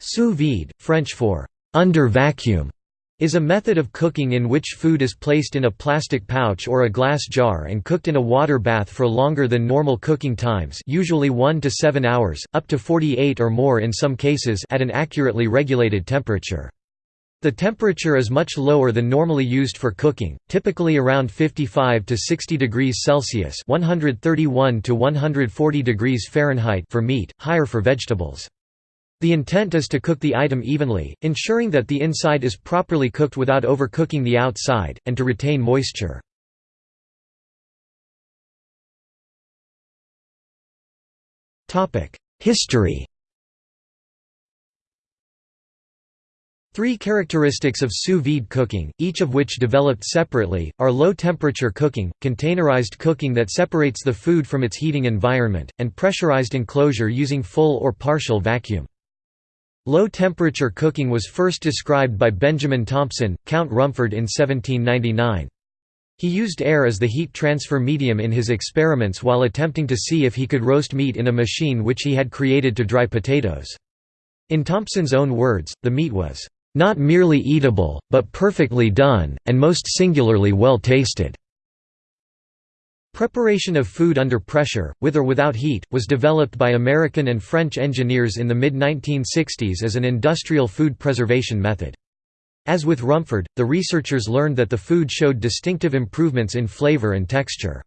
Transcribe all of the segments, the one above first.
Sous vide, French for under vacuum, is a method of cooking in which food is placed in a plastic pouch or a glass jar and cooked in a water bath for longer than normal cooking times usually 1 to 7 hours, up to 48 or more in some cases at an accurately regulated temperature. The temperature is much lower than normally used for cooking, typically around 55 to 60 degrees Celsius (131 to 140 degrees Fahrenheit) for meat, higher for vegetables. The intent is to cook the item evenly, ensuring that the inside is properly cooked without overcooking the outside, and to retain moisture. History Three characteristics of sous vide cooking, each of which developed separately, are low-temperature cooking, containerized cooking that separates the food from its heating environment, and pressurized enclosure using full or partial vacuum. Low-temperature cooking was first described by Benjamin Thompson, Count Rumford in 1799. He used air as the heat transfer medium in his experiments while attempting to see if he could roast meat in a machine which he had created to dry potatoes. In Thompson's own words, the meat was, "...not merely eatable, but perfectly done, and most singularly well tasted." Preparation of food under pressure, with or without heat, was developed by American and French engineers in the mid-1960s as an industrial food preservation method. As with Rumford, the researchers learned that the food showed distinctive improvements in flavor and texture.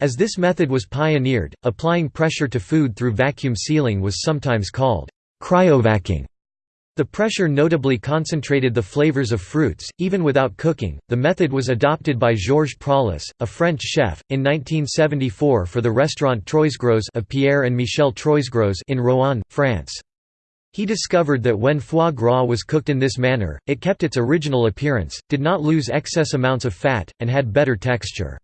As this method was pioneered, applying pressure to food through vacuum sealing was sometimes called cryovacking. The pressure notably concentrated the flavors of fruits, even without cooking. The method was adopted by Georges Pralus, a French chef, in 1974 for the restaurant Troisgros of Pierre and Michel Troisgros in Roanne, France. He discovered that when foie gras was cooked in this manner, it kept its original appearance, did not lose excess amounts of fat, and had better texture.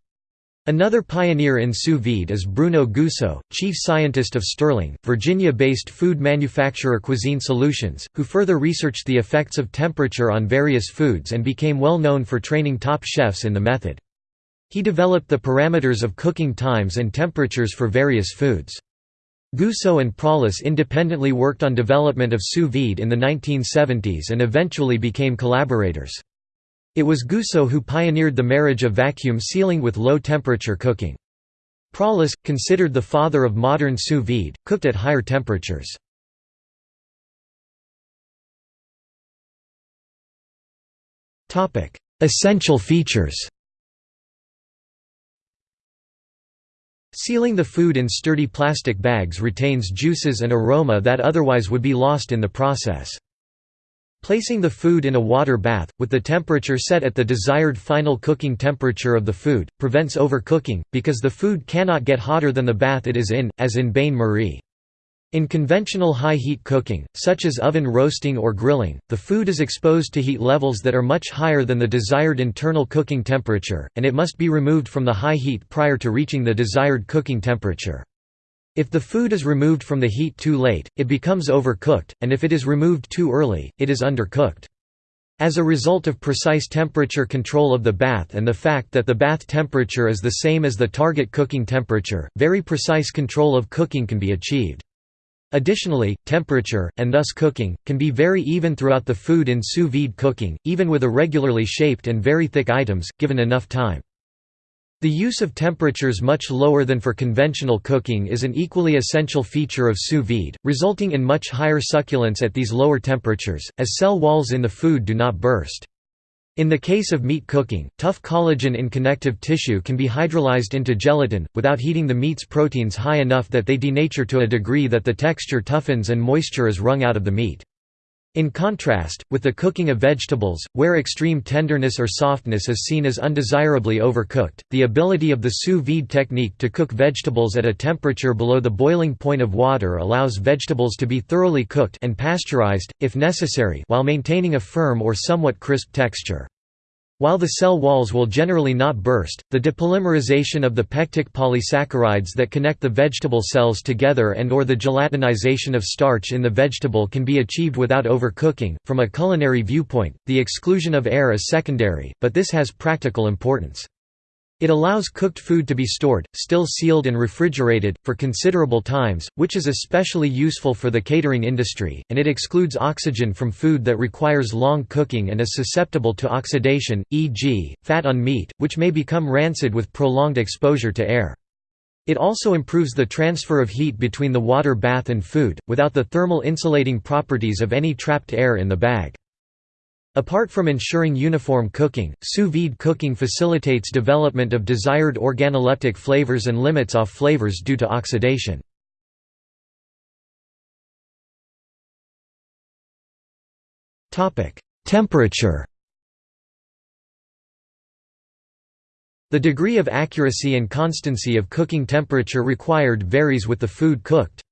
Another pioneer in sous vide is Bruno Goussault, chief scientist of Sterling, Virginia-based food manufacturer Cuisine Solutions, who further researched the effects of temperature on various foods and became well known for training top chefs in the method. He developed the parameters of cooking times and temperatures for various foods. Goussault and Pralus independently worked on development of sous vide in the 1970s and eventually became collaborators. It was Goussault who pioneered the marriage of vacuum sealing with low-temperature cooking. Pralus, considered the father of modern sous vide, cooked at higher temperatures. Essential features Sealing the food in sturdy plastic bags retains juices and aroma that otherwise would be lost in the process. Placing the food in a water bath, with the temperature set at the desired final cooking temperature of the food, prevents overcooking, because the food cannot get hotter than the bath it is in, as in bain-marie. In conventional high-heat cooking, such as oven roasting or grilling, the food is exposed to heat levels that are much higher than the desired internal cooking temperature, and it must be removed from the high heat prior to reaching the desired cooking temperature. If the food is removed from the heat too late, it becomes overcooked, and if it is removed too early, it is undercooked. As a result of precise temperature control of the bath and the fact that the bath temperature is the same as the target cooking temperature, very precise control of cooking can be achieved. Additionally, temperature, and thus cooking, can be very even throughout the food in sous vide cooking, even with irregularly shaped and very thick items, given enough time. The use of temperatures much lower than for conventional cooking is an equally essential feature of sous vide, resulting in much higher succulence at these lower temperatures, as cell walls in the food do not burst. In the case of meat cooking, tough collagen in connective tissue can be hydrolyzed into gelatin, without heating the meat's proteins high enough that they denature to a degree that the texture toughens and moisture is wrung out of the meat. In contrast, with the cooking of vegetables, where extreme tenderness or softness is seen as undesirably overcooked, the ability of the sous vide technique to cook vegetables at a temperature below the boiling point of water allows vegetables to be thoroughly cooked and pasteurized, if necessary while maintaining a firm or somewhat crisp texture. While the cell walls will generally not burst, the depolymerization of the pectic polysaccharides that connect the vegetable cells together and or the gelatinization of starch in the vegetable can be achieved without overcooking. From a culinary viewpoint, the exclusion of air is secondary, but this has practical importance. It allows cooked food to be stored, still sealed and refrigerated, for considerable times, which is especially useful for the catering industry, and it excludes oxygen from food that requires long cooking and is susceptible to oxidation, e.g., fat on meat, which may become rancid with prolonged exposure to air. It also improves the transfer of heat between the water bath and food, without the thermal insulating properties of any trapped air in the bag. Apart from ensuring uniform cooking, sous vide cooking facilitates development of desired organoleptic flavors and limits off flavors due to oxidation. Temperature The degree of accuracy and constancy of cooking temperature required varies with the food cooked.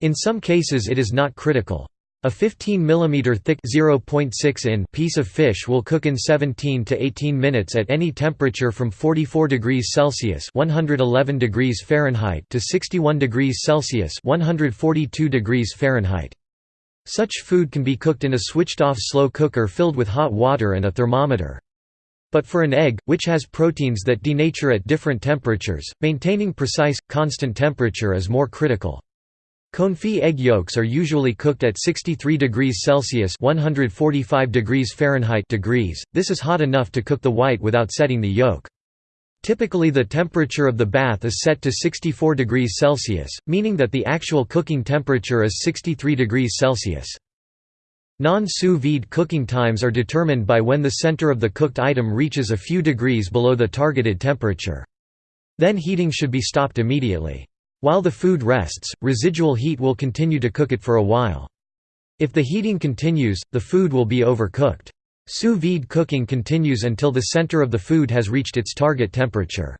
In some cases it is not critical. A 15 mm thick (0.6 in) piece of fish will cook in 17 to 18 minutes at any temperature from 44 degrees Celsius (111 degrees Fahrenheit) to 61 degrees Celsius (142 degrees Fahrenheit). Such food can be cooked in a switched-off slow cooker filled with hot water and a thermometer. But for an egg, which has proteins that denature at different temperatures, maintaining precise, constant temperature is more critical. Confit egg yolks are usually cooked at 63 degrees Celsius (145 degrees Fahrenheit) degrees. This is hot enough to cook the white without setting the yolk. Typically the temperature of the bath is set to 64 degrees Celsius, meaning that the actual cooking temperature is 63 degrees Celsius. Non-sous vide cooking times are determined by when the center of the cooked item reaches a few degrees below the targeted temperature. Then heating should be stopped immediately. While the food rests, residual heat will continue to cook it for a while. If the heating continues, the food will be overcooked. Sous vide cooking continues until the center of the food has reached its target temperature.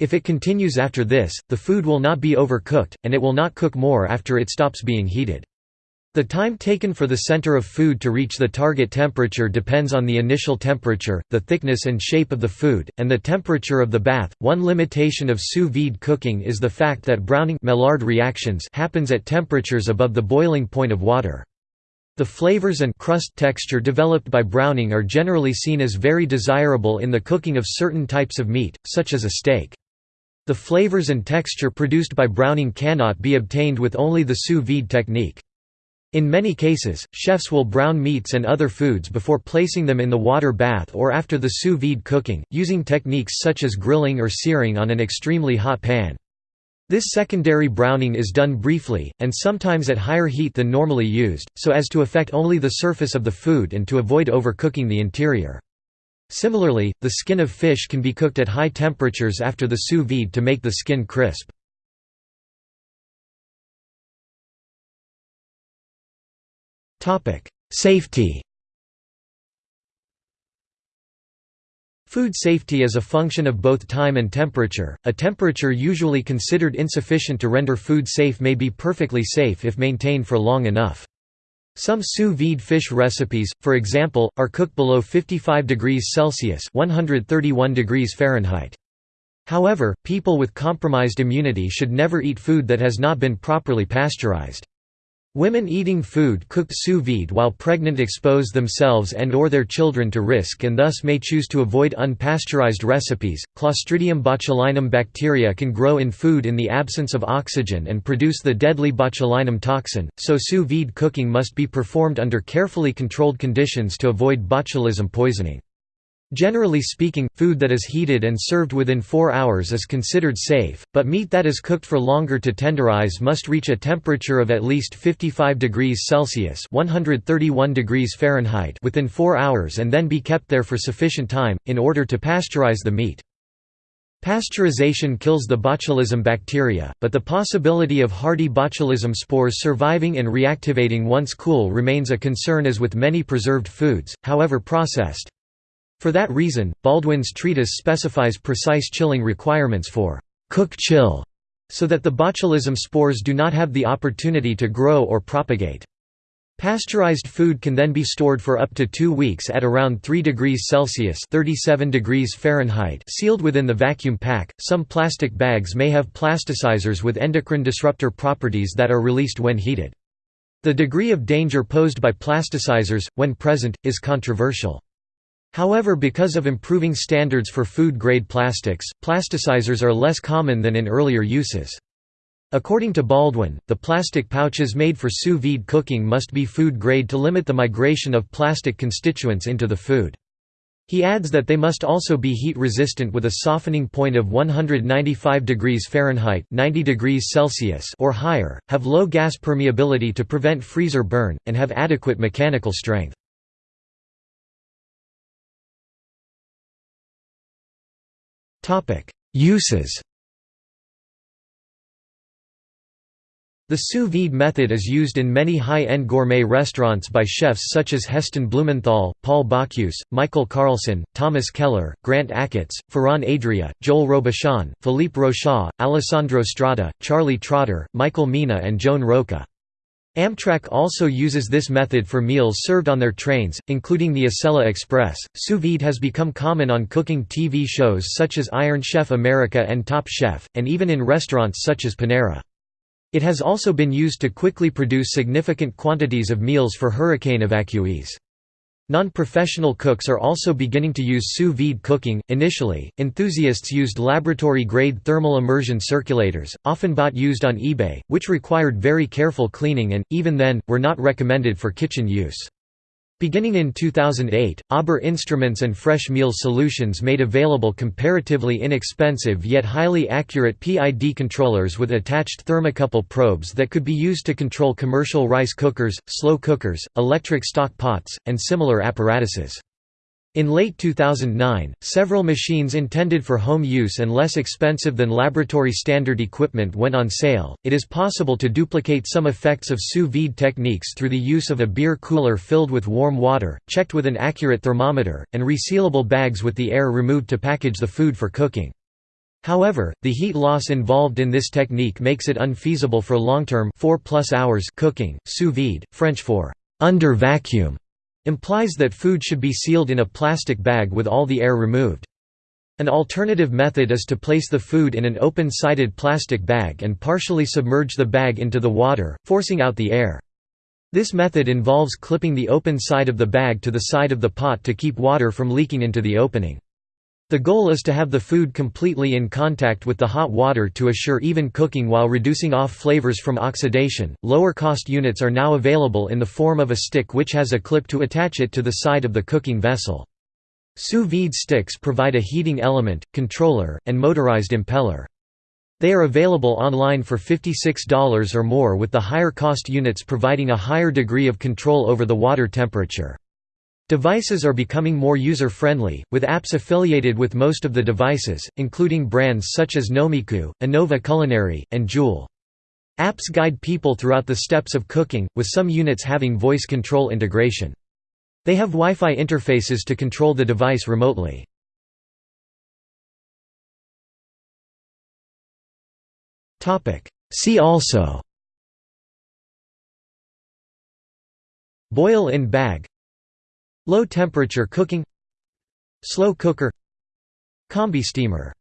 If it continues after this, the food will not be overcooked, and it will not cook more after it stops being heated. The time taken for the center of food to reach the target temperature depends on the initial temperature, the thickness and shape of the food, and the temperature of the bath. One limitation of sous vide cooking is the fact that browning Maillard reactions happens at temperatures above the boiling point of water. The flavors and crust texture developed by browning are generally seen as very desirable in the cooking of certain types of meat, such as a steak. The flavors and texture produced by browning cannot be obtained with only the sous vide technique. In many cases, chefs will brown meats and other foods before placing them in the water bath or after the sous vide cooking, using techniques such as grilling or searing on an extremely hot pan. This secondary browning is done briefly, and sometimes at higher heat than normally used, so as to affect only the surface of the food and to avoid overcooking the interior. Similarly, the skin of fish can be cooked at high temperatures after the sous vide to make the skin crisp. Safety Food safety is a function of both time and temperature. A temperature usually considered insufficient to render food safe may be perfectly safe if maintained for long enough. Some sous vide fish recipes, for example, are cooked below 55 degrees Celsius (131 degrees Fahrenheit). However, people with compromised immunity should never eat food that has not been properly pasteurized. Women eating food cooked sous vide while pregnant expose themselves and or their children to risk and thus may choose to avoid unpasteurized recipes. Clostridium botulinum bacteria can grow in food in the absence of oxygen and produce the deadly botulinum toxin, so sous vide cooking must be performed under carefully controlled conditions to avoid botulism poisoning. Generally speaking, food that is heated and served within 4 hours is considered safe, but meat that is cooked for longer to tenderize must reach a temperature of at least 55 degrees Celsius (131 degrees Fahrenheit) within 4 hours and then be kept there for sufficient time in order to pasteurize the meat. Pasteurization kills the botulism bacteria, but the possibility of hardy botulism spores surviving and reactivating once cool remains a concern as with many preserved foods, however processed. For that reason, Baldwin's treatise specifies precise chilling requirements for cook chill, so that the botulism spores do not have the opportunity to grow or propagate. Pasteurized food can then be stored for up to two weeks at around 3 degrees Celsius (37 degrees Fahrenheit), sealed within the vacuum pack. Some plastic bags may have plasticizers with endocrine disruptor properties that are released when heated. The degree of danger posed by plasticizers, when present, is controversial. However because of improving standards for food-grade plastics, plasticizers are less common than in earlier uses. According to Baldwin, the plastic pouches made for sous vide cooking must be food grade to limit the migration of plastic constituents into the food. He adds that they must also be heat resistant with a softening point of 195 degrees Fahrenheit 90 degrees Celsius or higher, have low gas permeability to prevent freezer burn, and have adequate mechanical strength. Uses The sous vide method is used in many high-end gourmet restaurants by chefs such as Heston Blumenthal, Paul Bocuse, Michael Carlson, Thomas Keller, Grant Achatz, Ferran Adrià, Joel Robuchon, Philippe Rochat, Alessandro Stratta, Charlie Trotter, Michael Mina and Joan Roca. Amtrak also uses this method for meals served on their trains, including the Acela Express. Sous vide has become common on cooking TV shows such as Iron Chef America and Top Chef, and even in restaurants such as Panera. It has also been used to quickly produce significant quantities of meals for hurricane evacuees. Non-professional cooks are also beginning to use sous vide cooking. Initially, enthusiasts used laboratory-grade thermal immersion circulators, often bought used on eBay, which required very careful cleaning and, even then, were not recommended for kitchen use. Beginning in 2008, Auber Instruments and Fresh Meal Solutions made available comparatively inexpensive yet highly accurate PID controllers with attached thermocouple probes that could be used to control commercial rice cookers, slow cookers, electric stock pots, and similar apparatuses. In late 2009, several machines intended for home use and less expensive than laboratory standard equipment went on sale. It is possible to duplicate some effects of sous vide techniques through the use of a beer cooler filled with warm water, checked with an accurate thermometer, and resealable bags with the air removed to package the food for cooking. However, the heat loss involved in this technique makes it unfeasible for long-term 4 plus hours cooking. Sous vide, French for under vacuum implies that food should be sealed in a plastic bag with all the air removed. An alternative method is to place the food in an open-sided plastic bag and partially submerge the bag into the water, forcing out the air. This method involves clipping the open side of the bag to the side of the pot to keep water from leaking into the opening. The goal is to have the food completely in contact with the hot water to assure even cooking while reducing off flavors from oxidation. Lower cost units are now available in the form of a stick which has a clip to attach it to the side of the cooking vessel. Sous vide sticks provide a heating element, controller, and motorized impeller. They are available online for $56 or more with the higher cost units providing a higher degree of control over the water temperature. Devices are becoming more user-friendly, with apps affiliated with most of the devices, including brands such as Nomiku, Anova Culinary, and Joule. Apps guide people throughout the steps of cooking, with some units having voice control integration. They have Wi-Fi interfaces to control the device remotely. See also Boil in bag Low temperature cooking. Slow cooker. Combi steamer